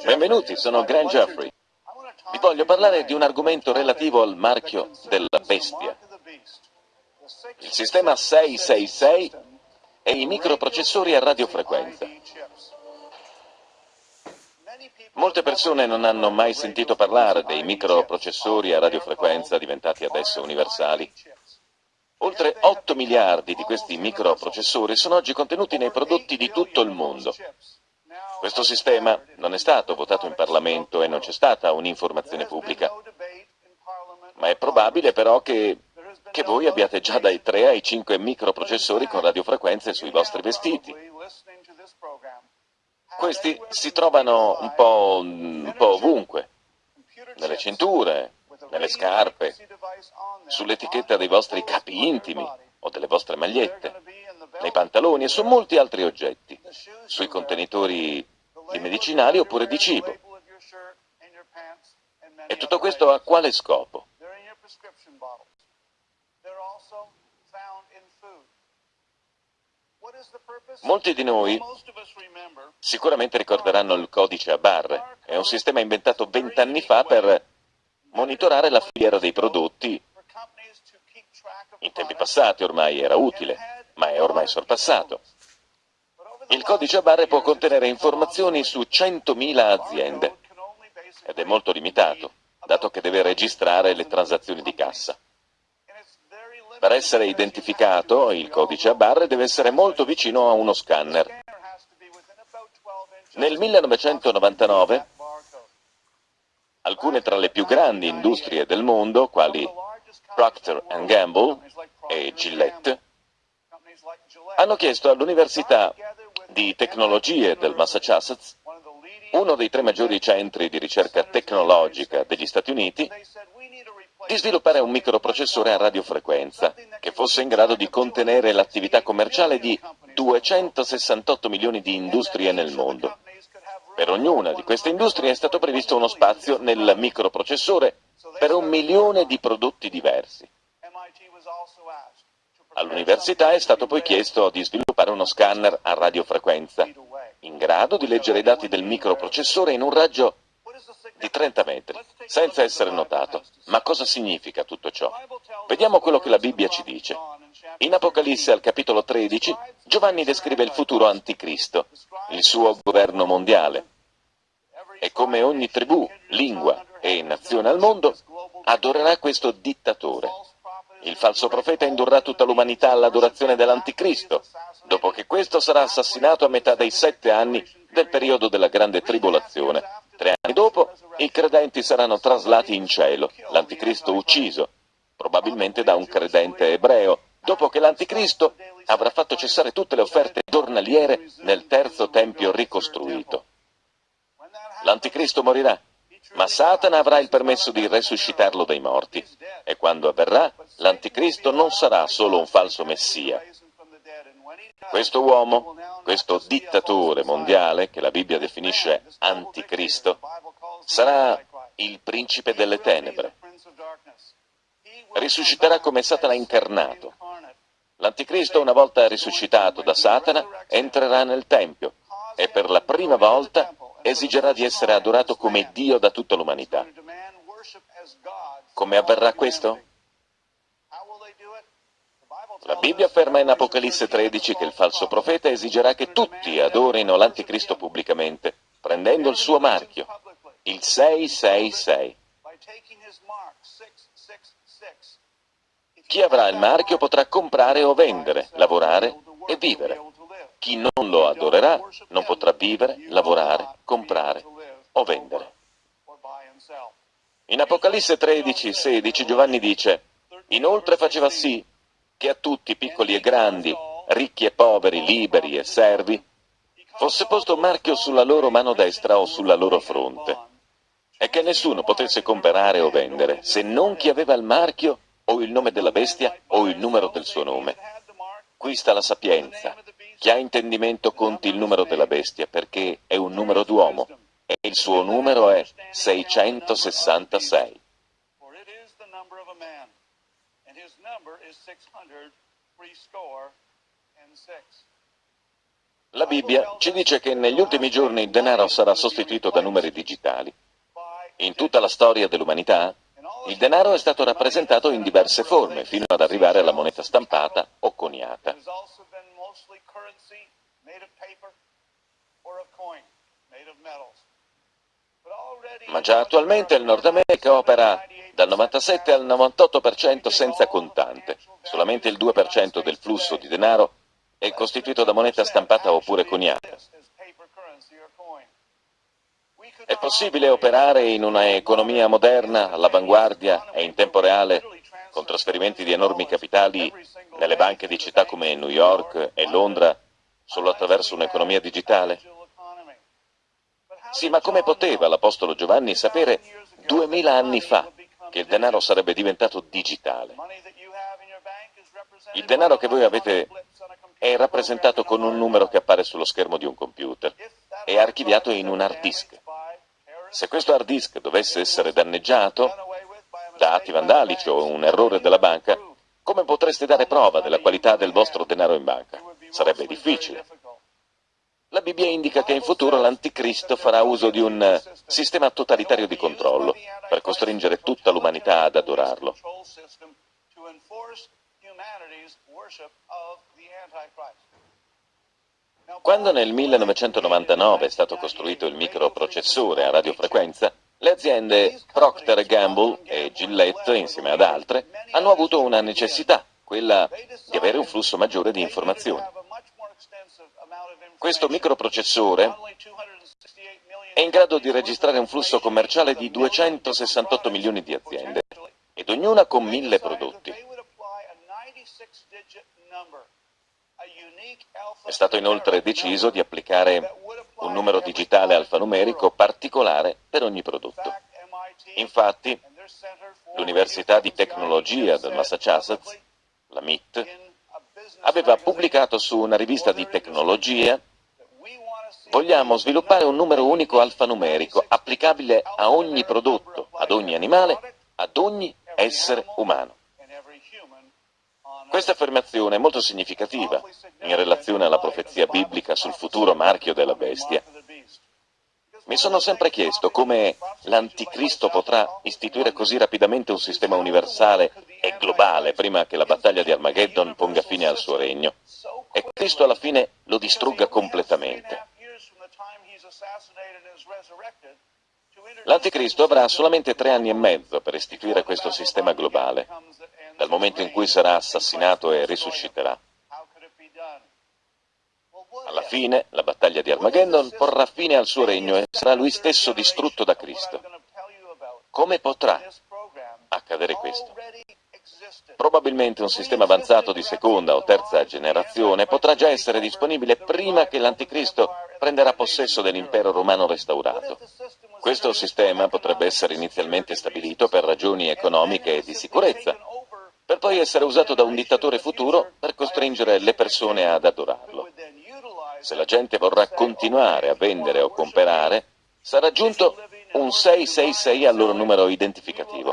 Benvenuti, sono Grant Jeffrey. Vi voglio parlare di un argomento relativo al marchio della bestia. Il sistema 666 e i microprocessori a radiofrequenza. Molte persone non hanno mai sentito parlare dei microprocessori a radiofrequenza diventati adesso universali. Oltre 8 miliardi di questi microprocessori sono oggi contenuti nei prodotti di tutto il mondo. Questo sistema non è stato votato in Parlamento e non c'è stata un'informazione pubblica. Ma è probabile però che, che voi abbiate già dai 3 ai 5 microprocessori con radiofrequenze sui vostri vestiti. Questi si trovano un po', un po' ovunque, nelle cinture, nelle scarpe, sull'etichetta dei vostri capi intimi o delle vostre magliette, nei pantaloni e su molti altri oggetti, sui contenitori di medicinali oppure di cibo. E tutto questo a quale scopo? Molti di noi sicuramente ricorderanno il codice a barre. È un sistema inventato vent'anni fa per monitorare la filiera dei prodotti. In tempi passati ormai era utile, ma è ormai sorpassato. Il codice a barre può contenere informazioni su 100.000 aziende ed è molto limitato, dato che deve registrare le transazioni di cassa. Per essere identificato, il codice a barre deve essere molto vicino a uno scanner. Nel 1999, alcune tra le più grandi industrie del mondo, quali Procter Gamble e Gillette, hanno chiesto all'Università di Tecnologie del Massachusetts, uno dei tre maggiori centri di ricerca tecnologica degli Stati Uniti, di sviluppare un microprocessore a radiofrequenza che fosse in grado di contenere l'attività commerciale di 268 milioni di industrie nel mondo. Per ognuna di queste industrie è stato previsto uno spazio nel microprocessore per un milione di prodotti diversi. All'università è stato poi chiesto di sviluppare uno scanner a radiofrequenza, in grado di leggere i dati del microprocessore in un raggio di 30 metri, senza essere notato. Ma cosa significa tutto ciò? Vediamo quello che la Bibbia ci dice. In Apocalisse al capitolo 13, Giovanni descrive il futuro anticristo, il suo governo mondiale. E come ogni tribù, lingua e nazione al mondo, adorerà questo dittatore. Il falso profeta indurrà tutta l'umanità all'adorazione dell'anticristo, dopo che questo sarà assassinato a metà dei sette anni del periodo della grande tribolazione. Tre anni dopo, i credenti saranno traslati in cielo, l'anticristo ucciso, probabilmente da un credente ebreo, dopo che l'anticristo avrà fatto cessare tutte le offerte giornaliere nel terzo tempio ricostruito. L'anticristo morirà, ma Satana avrà il permesso di resuscitarlo dai morti, e quando avverrà, l'anticristo non sarà solo un falso messia, questo uomo, questo dittatore mondiale, che la Bibbia definisce anticristo, sarà il principe delle tenebre. Risusciterà come Satana incarnato. L'anticristo, una volta risuscitato da Satana, entrerà nel Tempio e per la prima volta esigerà di essere adorato come Dio da tutta l'umanità. Come avverrà questo? La Bibbia afferma in Apocalisse 13 che il falso profeta esigerà che tutti adorino l'anticristo pubblicamente, prendendo il suo marchio, il 666. Chi avrà il marchio potrà comprare o vendere, lavorare e vivere. Chi non lo adorerà non potrà vivere, lavorare, comprare o vendere. In Apocalisse 13, 16 Giovanni dice, inoltre faceva sì che a tutti, piccoli e grandi, ricchi e poveri, liberi e servi, fosse posto un marchio sulla loro mano destra o sulla loro fronte, e che nessuno potesse comprare o vendere, se non chi aveva il marchio o il nome della bestia o il numero del suo nome. Qui sta la sapienza. Chi ha intendimento conti il numero della bestia, perché è un numero d'uomo, e il suo numero è 666. La Bibbia ci dice che negli ultimi giorni il denaro sarà sostituito da numeri digitali. In tutta la storia dell'umanità, il denaro è stato rappresentato in diverse forme, fino ad arrivare alla moneta stampata o coniata. Ma già attualmente il Nord America opera dal 97 al 98% senza contante. Solamente il 2% del flusso di denaro è costituito da moneta stampata oppure coniata. È possibile operare in una economia moderna, all'avanguardia e in tempo reale, con trasferimenti di enormi capitali nelle banche di città come New York e Londra, solo attraverso un'economia digitale? Sì, ma come poteva l'Apostolo Giovanni sapere duemila anni fa che il denaro sarebbe diventato digitale? Il denaro che voi avete è rappresentato con un numero che appare sullo schermo di un computer, è archiviato in un hard disk. Se questo hard disk dovesse essere danneggiato da atti vandalici o un errore della banca, come potreste dare prova della qualità del vostro denaro in banca? Sarebbe difficile. La Bibbia indica che in futuro l'Anticristo farà uso di un sistema totalitario di controllo per costringere tutta l'umanità ad adorarlo. Quando nel 1999 è stato costruito il microprocessore a radiofrequenza, le aziende Procter Gamble e Gillette, insieme ad altre, hanno avuto una necessità, quella di avere un flusso maggiore di informazioni. Questo microprocessore è in grado di registrare un flusso commerciale di 268 milioni di aziende, ed ognuna con mille prodotti. È stato inoltre deciso di applicare un numero digitale alfanumerico particolare per ogni prodotto. Infatti, l'Università di Tecnologia del Massachusetts, la MIT, aveva pubblicato su una rivista di tecnologia Vogliamo sviluppare un numero unico alfanumerico applicabile a ogni prodotto, ad ogni animale, ad ogni essere umano. Questa affermazione è molto significativa in relazione alla profezia biblica sul futuro marchio della bestia. Mi sono sempre chiesto come l'Anticristo potrà istituire così rapidamente un sistema universale e globale prima che la battaglia di Armageddon ponga fine al suo regno e Cristo alla fine lo distrugga completamente. L'Anticristo avrà solamente tre anni e mezzo per istituire questo sistema globale dal momento in cui sarà assassinato e risusciterà. Alla fine, la battaglia di Armageddon porrà fine al suo regno e sarà lui stesso distrutto da Cristo. Come potrà accadere questo? Probabilmente un sistema avanzato di seconda o terza generazione potrà già essere disponibile prima che l'Anticristo prenderà possesso dell'impero romano restaurato. Questo sistema potrebbe essere inizialmente stabilito per ragioni economiche e di sicurezza, per poi essere usato da un dittatore futuro per costringere le persone ad adorarlo. Se la gente vorrà continuare a vendere o comprare, sarà aggiunto un 666 al loro numero identificativo.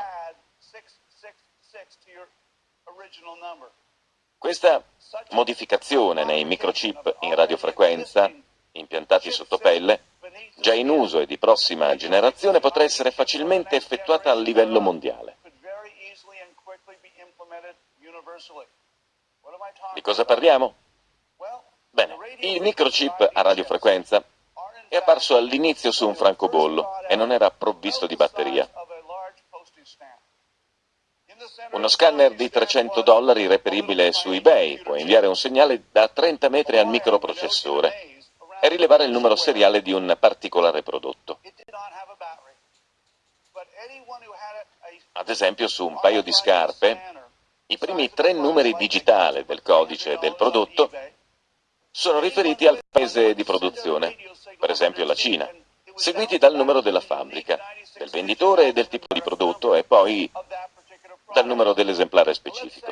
Questa modificazione nei microchip in radiofrequenza, impiantati sotto pelle, già in uso e di prossima generazione, potrà essere facilmente effettuata a livello mondiale. Di cosa parliamo? Bene, il microchip a radiofrequenza è apparso all'inizio su un francobollo e non era provvisto di batteria. Uno scanner di 300 dollari reperibile su eBay può inviare un segnale da 30 metri al microprocessore e rilevare il numero seriale di un particolare prodotto. Ad esempio su un paio di scarpe i primi tre numeri digitali del codice del prodotto sono riferiti al paese di produzione, per esempio la Cina, seguiti dal numero della fabbrica, del venditore e del tipo di prodotto e poi dal numero dell'esemplare specifico.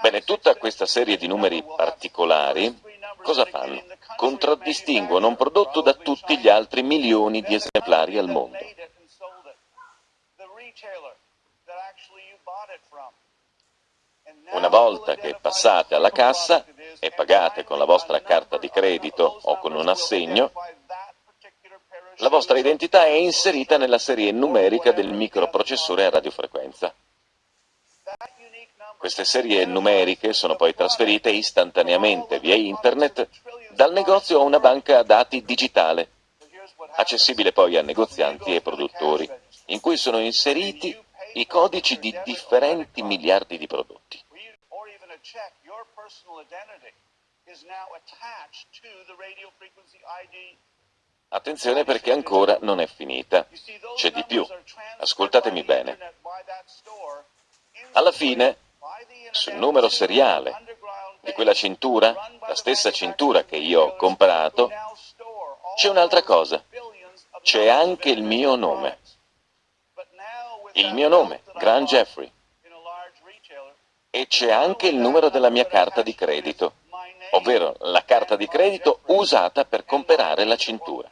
Bene, tutta questa serie di numeri particolari cosa fanno? Contraddistinguono un prodotto da tutti gli altri milioni di esemplari al mondo. Una volta che passate alla cassa e pagate con la vostra carta di credito o con un assegno, la vostra identità è inserita nella serie numerica del microprocessore a radiofrequenza. Queste serie numeriche sono poi trasferite istantaneamente via internet dal negozio a una banca dati digitale, accessibile poi a negozianti e produttori, in cui sono inseriti i codici di differenti miliardi di prodotti. Attenzione perché ancora non è finita. C'è di più. Ascoltatemi bene. Alla fine, sul numero seriale di quella cintura, la stessa cintura che io ho comprato, c'è un'altra cosa. C'è anche il mio nome. Il mio nome, Grant Jeffrey. E c'è anche il numero della mia carta di credito, ovvero la carta di credito usata per comprare la cintura.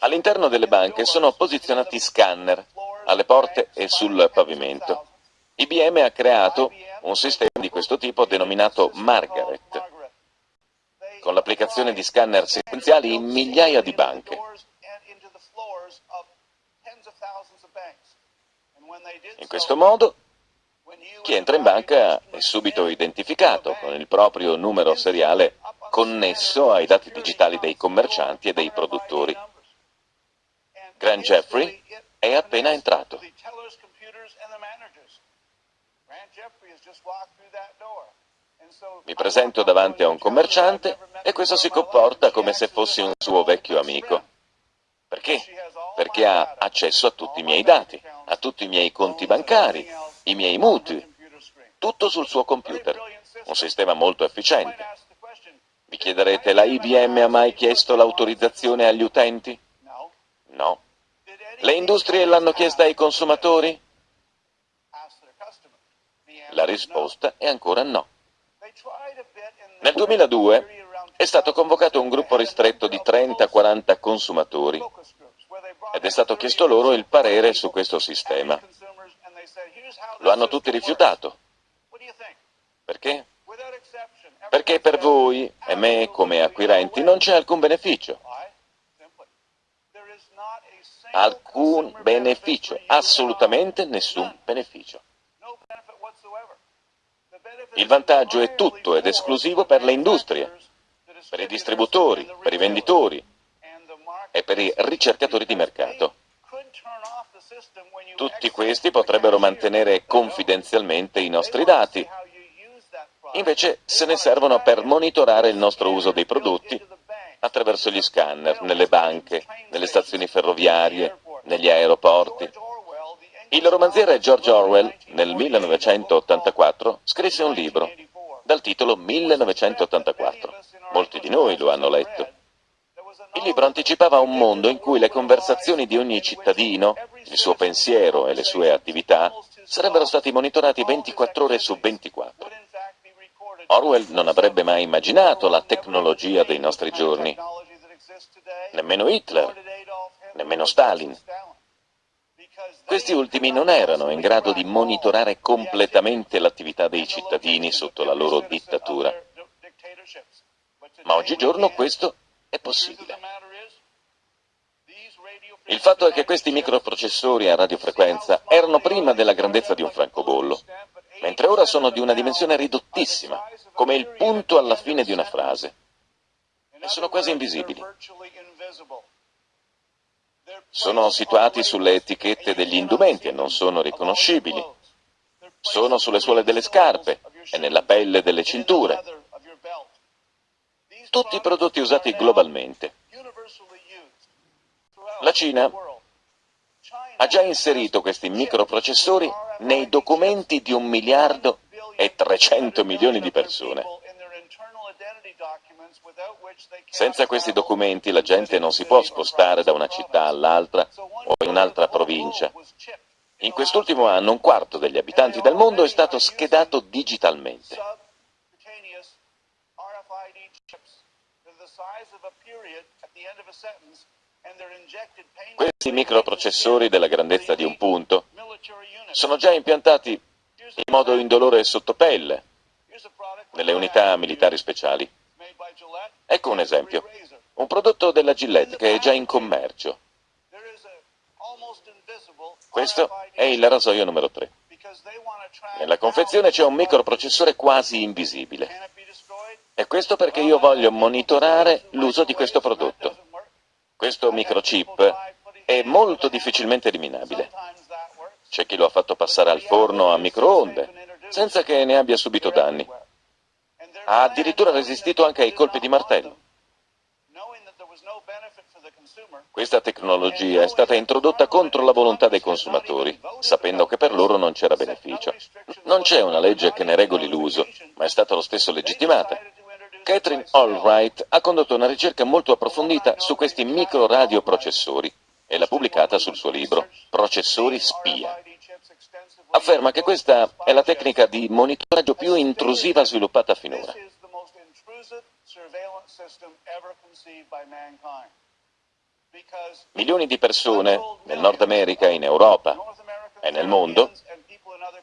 All'interno delle banche sono posizionati scanner alle porte e sul pavimento. IBM ha creato un sistema di questo tipo denominato Margaret, con l'applicazione di scanner sequenziali in migliaia di banche. In questo modo, chi entra in banca è subito identificato con il proprio numero seriale connesso ai dati digitali dei commercianti e dei produttori. Grant Jeffrey è appena entrato. Mi presento davanti a un commerciante e questo si comporta come se fossi un suo vecchio amico. Perché? Perché ha accesso a tutti i miei dati, a tutti i miei conti bancari, i miei mutui, tutto sul suo computer. Un sistema molto efficiente. Vi chiederete, la IBM ha mai chiesto l'autorizzazione agli utenti? No. Le industrie l'hanno chiesta ai consumatori? La risposta è ancora no. Nel 2002 è stato convocato un gruppo ristretto di 30-40 consumatori ed è stato chiesto loro il parere su questo sistema. Lo hanno tutti rifiutato. Perché? Perché per voi e me come acquirenti non c'è alcun beneficio. Alcun beneficio, assolutamente nessun beneficio. Il vantaggio è tutto ed esclusivo per le industrie, per i distributori, per i venditori e per i ricercatori di mercato. Tutti questi potrebbero mantenere confidenzialmente i nostri dati, invece se ne servono per monitorare il nostro uso dei prodotti attraverso gli scanner, nelle banche, nelle stazioni ferroviarie, negli aeroporti. Il romanziere George Orwell, nel 1984, scrisse un libro dal titolo 1984. Molti di noi lo hanno letto. Il libro anticipava un mondo in cui le conversazioni di ogni cittadino, il suo pensiero e le sue attività sarebbero stati monitorati 24 ore su 24. Orwell non avrebbe mai immaginato la tecnologia dei nostri giorni, nemmeno Hitler, nemmeno Stalin. Questi ultimi non erano in grado di monitorare completamente l'attività dei cittadini sotto la loro dittatura. Ma oggigiorno questo è possibile. Il fatto è che questi microprocessori a radiofrequenza erano prima della grandezza di un francobollo, mentre ora sono di una dimensione ridottissima, come il punto alla fine di una frase, e sono quasi invisibili. Sono situati sulle etichette degli indumenti e non sono riconoscibili. Sono sulle suole delle scarpe e nella pelle delle cinture. Tutti prodotti usati globalmente. La Cina ha già inserito questi microprocessori nei documenti di un miliardo e 300 milioni di persone. Senza questi documenti la gente non si può spostare da una città all'altra o in un'altra provincia. In quest'ultimo anno un quarto degli abitanti del mondo è stato schedato digitalmente. Questi microprocessori della grandezza di un punto sono già impiantati in modo indolore sottopelle nelle unità militari speciali. Ecco un esempio, un prodotto della Gillette che è già in commercio. Questo è il rasoio numero 3. Nella confezione c'è un microprocessore quasi invisibile. E questo perché io voglio monitorare l'uso di questo prodotto. Questo microchip è molto difficilmente eliminabile. C'è chi lo ha fatto passare al forno a microonde, senza che ne abbia subito danni. Ha addirittura resistito anche ai colpi di martello. Questa tecnologia è stata introdotta contro la volontà dei consumatori, sapendo che per loro non c'era beneficio. Non c'è una legge che ne regoli l'uso, ma è stata lo stesso legittimata. Catherine Allwright ha condotto una ricerca molto approfondita su questi microradioprocessori e l'ha pubblicata sul suo libro Processori spia. Afferma che questa è la tecnica di monitoraggio più intrusiva sviluppata finora. Milioni di persone nel Nord America, in Europa e nel mondo,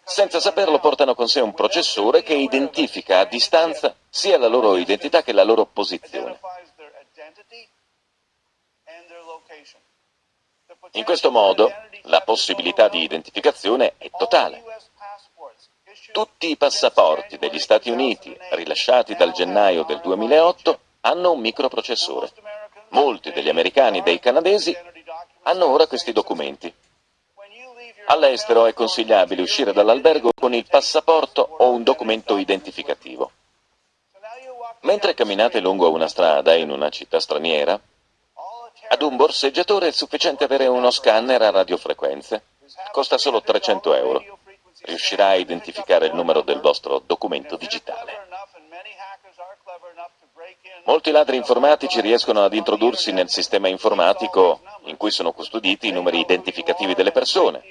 senza saperlo portano con sé un processore che identifica a distanza sia la loro identità che la loro posizione. In questo modo la possibilità di identificazione è totale. Tutti i passaporti degli Stati Uniti rilasciati dal gennaio del 2008 hanno un microprocessore. Molti degli americani e dei canadesi hanno ora questi documenti. All'estero è consigliabile uscire dall'albergo con il passaporto o un documento identificativo. Mentre camminate lungo una strada in una città straniera, ad un borseggiatore è sufficiente avere uno scanner a radiofrequenze. Costa solo 300 euro. Riuscirà a identificare il numero del vostro documento digitale. Molti ladri informatici riescono ad introdursi nel sistema informatico in cui sono custoditi i numeri identificativi delle persone.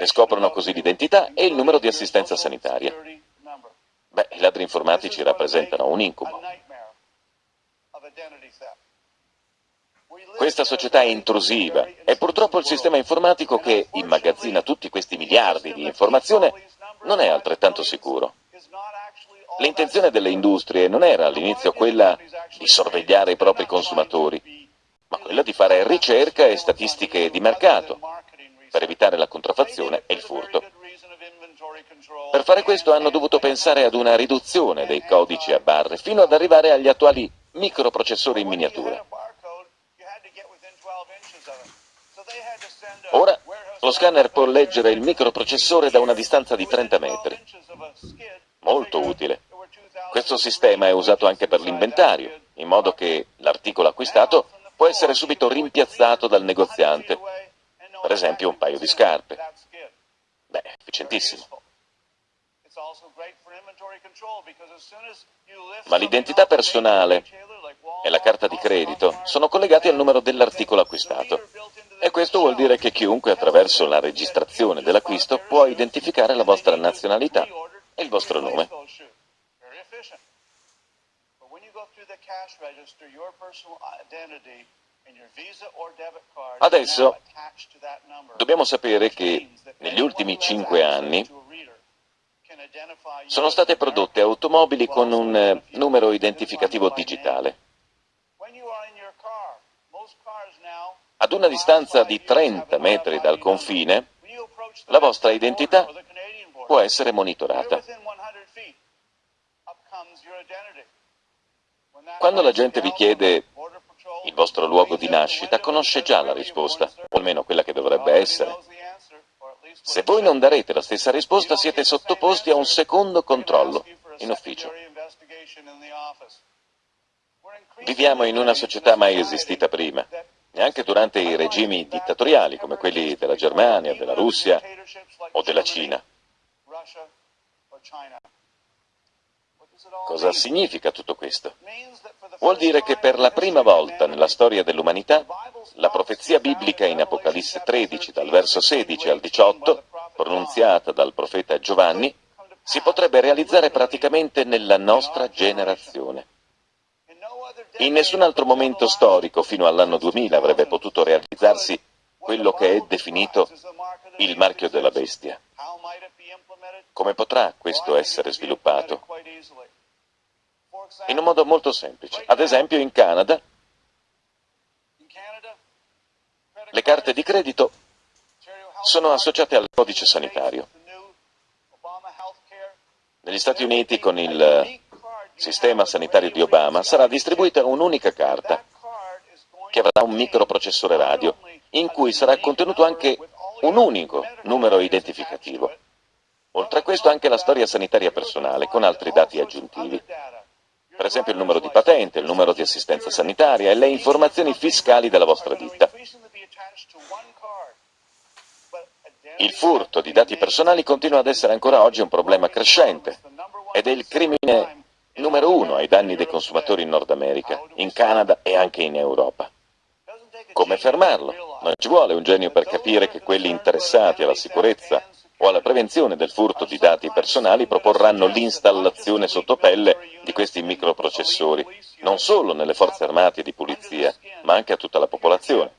Ne scoprono così l'identità e il numero di assistenza sanitaria. Beh, i ladri informatici rappresentano un incubo. Questa società è intrusiva e purtroppo il sistema informatico che immagazzina tutti questi miliardi di informazioni non è altrettanto sicuro. L'intenzione delle industrie non era all'inizio quella di sorvegliare i propri consumatori, ma quella di fare ricerca e statistiche di mercato per evitare la contraffazione e il furto. Per fare questo hanno dovuto pensare ad una riduzione dei codici a barre fino ad arrivare agli attuali microprocessori in miniatura. Ora lo scanner può leggere il microprocessore da una distanza di 30 metri. Molto utile. Questo sistema è usato anche per l'inventario, in modo che l'articolo acquistato può essere subito rimpiazzato dal negoziante, per esempio un paio di scarpe. Beh, efficientissimo. Ma l'identità personale e la carta di credito sono collegati al numero dell'articolo acquistato. E questo vuol dire che chiunque attraverso la registrazione dell'acquisto può identificare la vostra nazionalità e il vostro nome. Adesso dobbiamo sapere che negli ultimi cinque anni sono state prodotte automobili con un eh, numero identificativo digitale. Ad una distanza di 30 metri dal confine, la vostra identità può essere monitorata. Quando la gente vi chiede il vostro luogo di nascita, conosce già la risposta, o almeno quella che dovrebbe essere. Se voi non darete la stessa risposta, siete sottoposti a un secondo controllo in ufficio. Viviamo in una società mai esistita prima, neanche durante i regimi dittatoriali come quelli della Germania, della Russia o della Cina. Cosa significa tutto questo? Vuol dire che per la prima volta nella storia dell'umanità la profezia biblica in Apocalisse 13 dal verso 16 al 18, pronunziata dal profeta Giovanni, si potrebbe realizzare praticamente nella nostra generazione. In nessun altro momento storico fino all'anno 2000 avrebbe potuto realizzarsi quello che è definito il marchio della bestia. Come potrà questo essere sviluppato? In un modo molto semplice. Ad esempio in Canada le carte di credito sono associate al codice sanitario. Negli Stati Uniti con il sistema sanitario di Obama sarà distribuita un'unica carta che avrà un microprocessore radio in cui sarà contenuto anche un unico numero identificativo. Oltre a questo anche la storia sanitaria personale con altri dati aggiuntivi. Per esempio il numero di patente, il numero di assistenza sanitaria e le informazioni fiscali della vostra ditta. Il furto di dati personali continua ad essere ancora oggi un problema crescente ed è il crimine numero uno ai danni dei consumatori in Nord America, in Canada e anche in Europa. Come fermarlo? Non ci vuole un genio per capire che quelli interessati alla sicurezza o alla prevenzione del furto di dati personali proporranno l'installazione sotto pelle di questi microprocessori, non solo nelle forze armate e di polizia, ma anche a tutta la popolazione.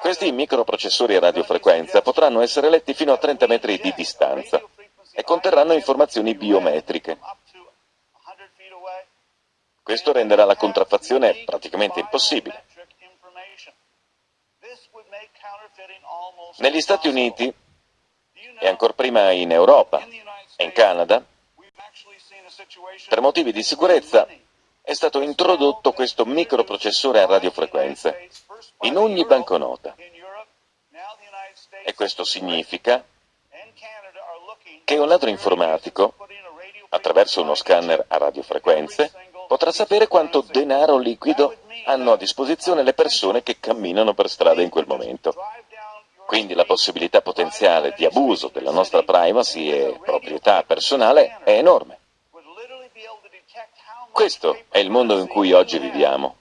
Questi microprocessori a radiofrequenza potranno essere letti fino a 30 metri di distanza e conterranno informazioni biometriche, questo renderà la contraffazione praticamente impossibile. Negli Stati Uniti, e ancora prima in Europa e in Canada, per motivi di sicurezza è stato introdotto questo microprocessore a radiofrequenze in ogni banconota. E questo significa che un ladro informatico, attraverso uno scanner a radiofrequenze, potrà sapere quanto denaro liquido hanno a disposizione le persone che camminano per strada in quel momento. Quindi la possibilità potenziale di abuso della nostra privacy e proprietà personale è enorme. Questo è il mondo in cui oggi viviamo.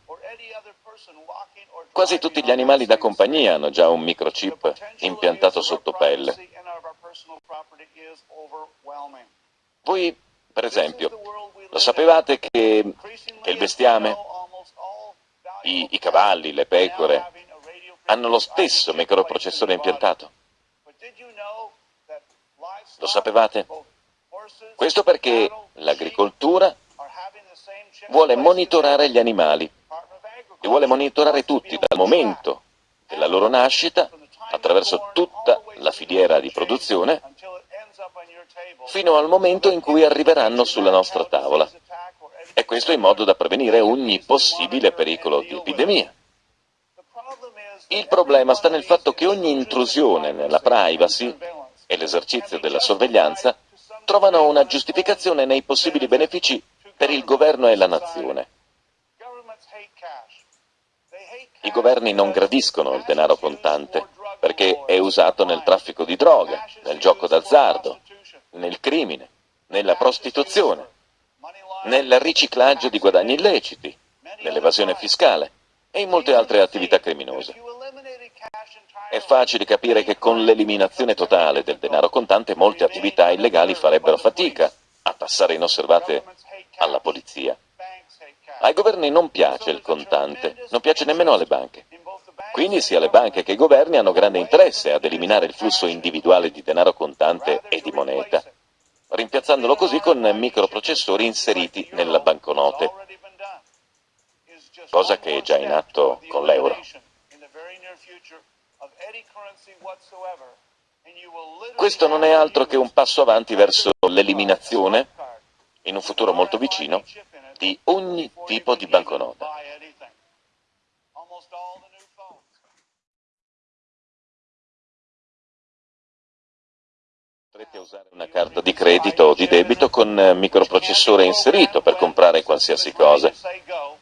Quasi tutti gli animali da compagnia hanno già un microchip impiantato sotto pelle. Voi, per esempio, lo sapevate che, che il bestiame, i, i cavalli, le pecore, hanno lo stesso microprocessore impiantato? Lo sapevate? Questo perché l'agricoltura vuole monitorare gli animali e vuole monitorare tutti dal momento della loro nascita attraverso tutta la filiera di produzione fino al momento in cui arriveranno sulla nostra tavola. E questo in modo da prevenire ogni possibile pericolo di epidemia. Il problema sta nel fatto che ogni intrusione nella privacy e l'esercizio della sorveglianza trovano una giustificazione nei possibili benefici per il governo e la nazione. I governi non gradiscono il denaro contante perché è usato nel traffico di droga, nel gioco d'azzardo, nel crimine, nella prostituzione, nel riciclaggio di guadagni illeciti, nell'evasione fiscale e in molte altre attività criminose. È facile capire che con l'eliminazione totale del denaro contante molte attività illegali farebbero fatica a passare inosservate alla polizia. Ai governi non piace il contante, non piace nemmeno alle banche. Quindi sia le banche che i governi hanno grande interesse ad eliminare il flusso individuale di denaro contante e di moneta, rimpiazzandolo così con microprocessori inseriti nella banconote, cosa che è già in atto con l'euro. Questo non è altro che un passo avanti verso l'eliminazione, in un futuro molto vicino, di ogni tipo di banconota. Potrete usare una carta di credito o di debito con microprocessore inserito per comprare qualsiasi cosa.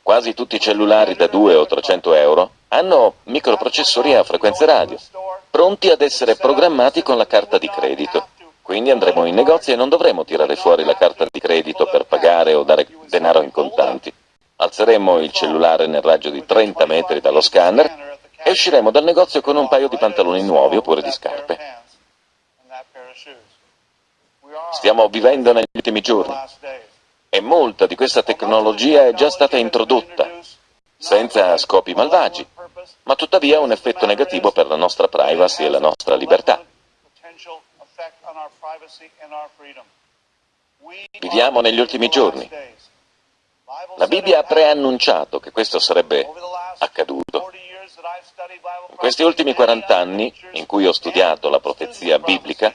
Quasi tutti i cellulari da 2 o 300 euro hanno microprocessori a frequenze radio, pronti ad essere programmati con la carta di credito. Quindi andremo in negozio e non dovremo tirare fuori la carta di credito per pagare o dare denaro in contanti. Alzeremo il cellulare nel raggio di 30 metri dallo scanner e usciremo dal negozio con un paio di pantaloni nuovi oppure di scarpe. Stiamo vivendo negli ultimi giorni. E molta di questa tecnologia è già stata introdotta, senza scopi malvagi, ma tuttavia ha un effetto negativo per la nostra privacy e la nostra libertà. Viviamo negli ultimi giorni. La Bibbia ha preannunciato che questo sarebbe accaduto. In questi ultimi 40 anni, in cui ho studiato la profezia biblica,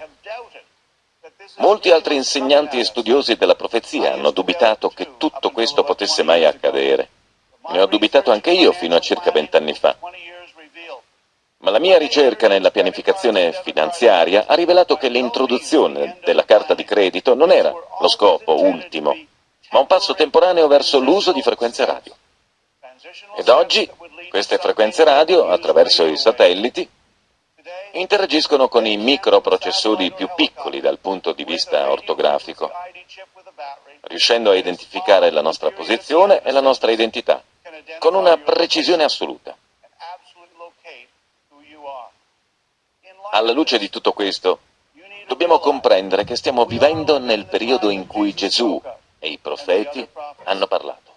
molti altri insegnanti e studiosi della profezia hanno dubitato che tutto questo potesse mai accadere. Ne ho dubitato anche io fino a circa vent'anni fa. Ma la mia ricerca nella pianificazione finanziaria ha rivelato che l'introduzione della carta di credito non era lo scopo ultimo, ma un passo temporaneo verso l'uso di frequenze radio. Ed oggi queste frequenze radio, attraverso i satelliti, interagiscono con i microprocessori più piccoli dal punto di vista ortografico, riuscendo a identificare la nostra posizione e la nostra identità, con una precisione assoluta. Alla luce di tutto questo, dobbiamo comprendere che stiamo vivendo nel periodo in cui Gesù e i profeti hanno parlato.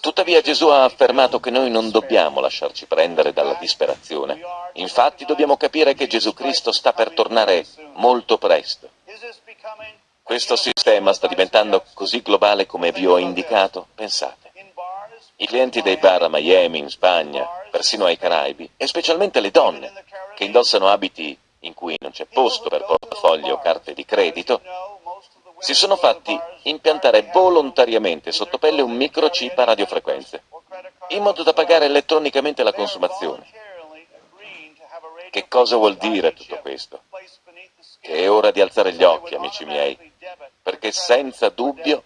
Tuttavia Gesù ha affermato che noi non dobbiamo lasciarci prendere dalla disperazione. Infatti dobbiamo capire che Gesù Cristo sta per tornare molto presto. Questo sistema sta diventando così globale come vi ho indicato? Pensate. I clienti dei bar a Miami, in Spagna, persino ai Caraibi, e specialmente le donne, che indossano abiti in cui non c'è posto per portafogli o carte di credito, si sono fatti impiantare volontariamente sotto pelle un microchip a radiofrequenze, in modo da pagare elettronicamente la consumazione. Che cosa vuol dire tutto questo? Che è ora di alzare gli occhi, amici miei, perché senza dubbio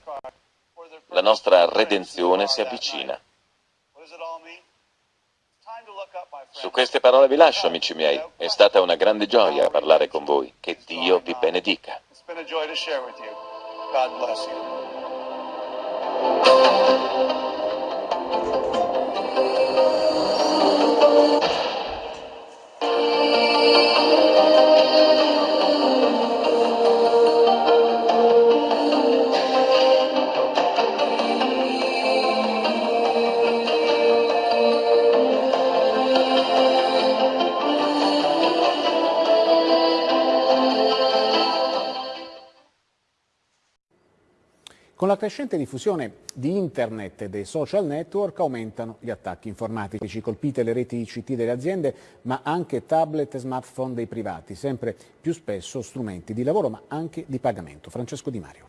la nostra redenzione si avvicina. Su queste parole vi lascio, amici miei. È stata una grande gioia parlare con voi. Che Dio vi benedica. God bless you. Crescente diffusione di internet e dei social network aumentano gli attacchi informatici, colpite le reti ICT delle aziende ma anche tablet e smartphone dei privati, sempre più spesso strumenti di lavoro ma anche di pagamento. Francesco Di Mario.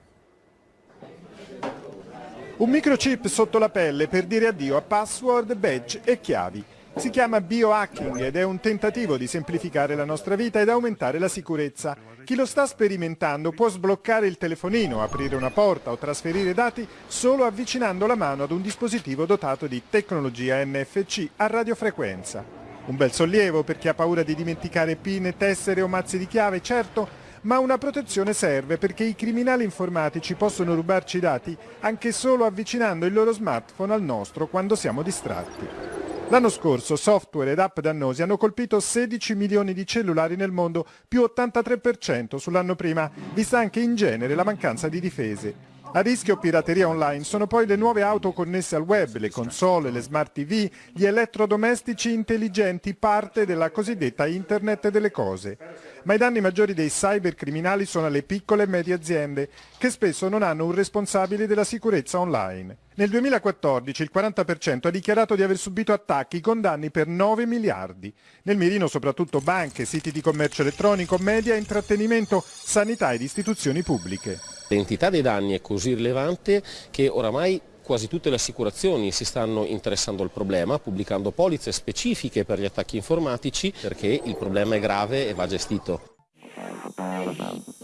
Un microchip sotto la pelle per dire addio a password, badge e chiavi. Si chiama biohacking ed è un tentativo di semplificare la nostra vita ed aumentare la sicurezza. Chi lo sta sperimentando può sbloccare il telefonino, aprire una porta o trasferire dati solo avvicinando la mano ad un dispositivo dotato di tecnologia NFC a radiofrequenza. Un bel sollievo per chi ha paura di dimenticare pin, tessere o mazzi di chiave, certo, ma una protezione serve perché i criminali informatici possono rubarci i dati anche solo avvicinando il loro smartphone al nostro quando siamo distratti. L'anno scorso software ed app dannosi hanno colpito 16 milioni di cellulari nel mondo, più 83% sull'anno prima, vista anche in genere la mancanza di difese. A rischio pirateria online sono poi le nuove auto connesse al web, le console, le smart TV, gli elettrodomestici intelligenti, parte della cosiddetta Internet delle cose. Ma i danni maggiori dei cybercriminali sono alle piccole e medie aziende, che spesso non hanno un responsabile della sicurezza online. Nel 2014 il 40% ha dichiarato di aver subito attacchi con danni per 9 miliardi. Nel mirino soprattutto banche, siti di commercio elettronico, media, intrattenimento, sanità ed istituzioni pubbliche. L'entità dei danni è così rilevante che oramai quasi tutte le assicurazioni si stanno interessando al problema, pubblicando polizze specifiche per gli attacchi informatici perché il problema è grave e va gestito.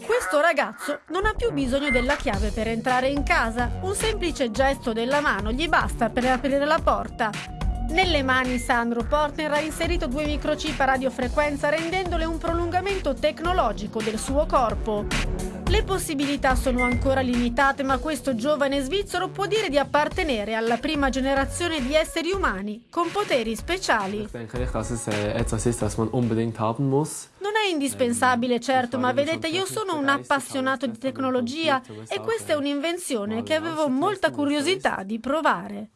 Questo ragazzo non ha più bisogno della chiave per entrare in casa, un semplice gesto della mano gli basta per aprire la porta. Nelle mani Sandro Portner ha inserito due microchip a radiofrequenza rendendole un prolungamento tecnologico del suo corpo. Le possibilità sono ancora limitate, ma questo giovane svizzero può dire di appartenere alla prima generazione di esseri umani con poteri speciali. Non è indispensabile, certo, ma vedete, io sono un appassionato di tecnologia e questa è un'invenzione che avevo molta curiosità di provare.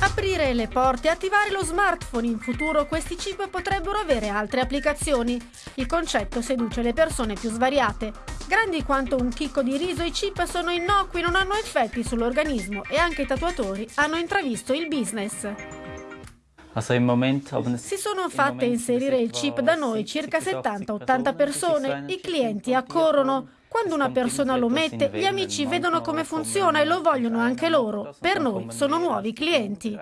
Aprire le porte e attivare lo smartphone. In futuro questi chip potrebbero avere altre applicazioni. Il concetto seduce le persone più svariate. Grandi quanto un chicco di riso, i chip sono innocui, non hanno effetti sull'organismo e anche i tatuatori hanno intravisto il business. Si sono fatte inserire il chip da noi circa 70-80 persone. I clienti accorrono. Quando una persona lo mette, gli amici vedono come funziona e lo vogliono anche loro. Per noi sono nuovi clienti.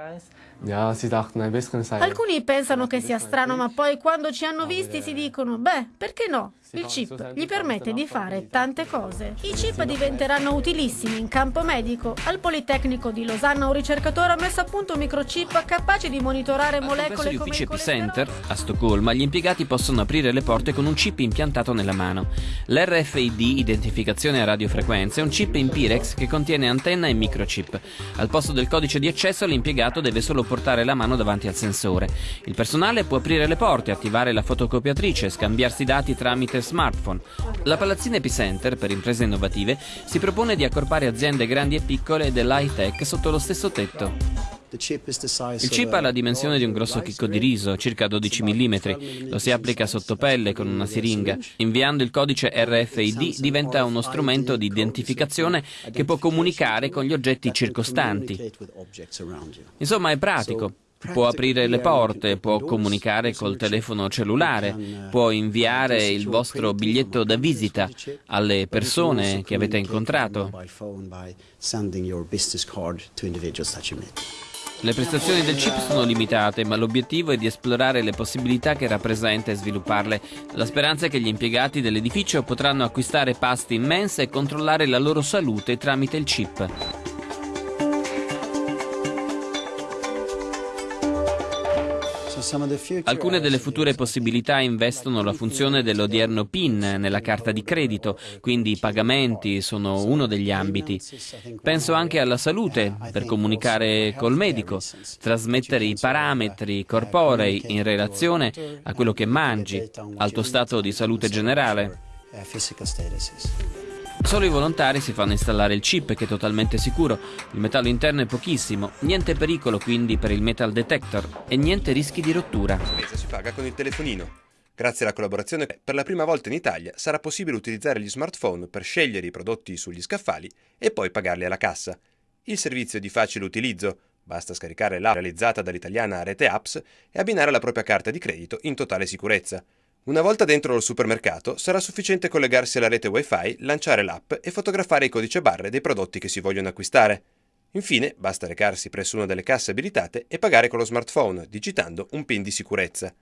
Alcuni pensano che sia strano, ma poi quando ci hanno visti si dicono, beh, perché no? Il chip gli permette di fare tante cose. I chip diventeranno utilissimi in campo medico. Al Politecnico di Losanna un ricercatore ha messo a punto un microchip capace di monitorare molecole come UPC il Epicenter a Stoccolma, gli impiegati possono aprire le porte con un chip impiantato nella mano. L'RFID, identificazione a radiofrequenza, è un chip in Pirex che contiene antenna e microchip. Al posto del codice di accesso l'impiegato deve solo portare la mano davanti al sensore. Il personale può aprire le porte, attivare la fotocopiatrice, scambiarsi dati tramite smartphone. La Palazzina Epicenter, per imprese innovative, si propone di accorpare aziende grandi e piccole dell'high tech sotto lo stesso tetto. Il chip ha la dimensione di un grosso chicco di riso, circa 12 mm. Lo si applica sotto pelle con una siringa. Inviando il codice RFID diventa uno strumento di identificazione che può comunicare con gli oggetti circostanti. Insomma, è pratico. Può aprire le porte, può comunicare col telefono cellulare, può inviare il vostro biglietto da visita alle persone che avete incontrato. Le prestazioni del chip sono limitate, ma l'obiettivo è di esplorare le possibilità che rappresenta e svilupparle. La speranza è che gli impiegati dell'edificio potranno acquistare pasti in mensa e controllare la loro salute tramite il chip. Alcune delle future possibilità investono la funzione dell'odierno PIN nella carta di credito, quindi i pagamenti sono uno degli ambiti. Penso anche alla salute, per comunicare col medico, trasmettere i parametri corporei in relazione a quello che mangi, al tuo stato di salute generale. Solo i volontari si fanno installare il chip che è totalmente sicuro, il metallo interno è pochissimo, niente pericolo quindi per il metal detector e niente rischi di rottura. La spesa si paga con il telefonino. Grazie alla collaborazione, per la prima volta in Italia sarà possibile utilizzare gli smartphone per scegliere i prodotti sugli scaffali e poi pagarli alla cassa. Il servizio è di facile utilizzo, basta scaricare l'app realizzata dall'italiana Rete Apps e abbinare la propria carta di credito in totale sicurezza. Una volta dentro il supermercato sarà sufficiente collegarsi alla rete wifi, lanciare l'app e fotografare i codici a barre dei prodotti che si vogliono acquistare. Infine basta recarsi presso una delle casse abilitate e pagare con lo smartphone, digitando un PIN di sicurezza.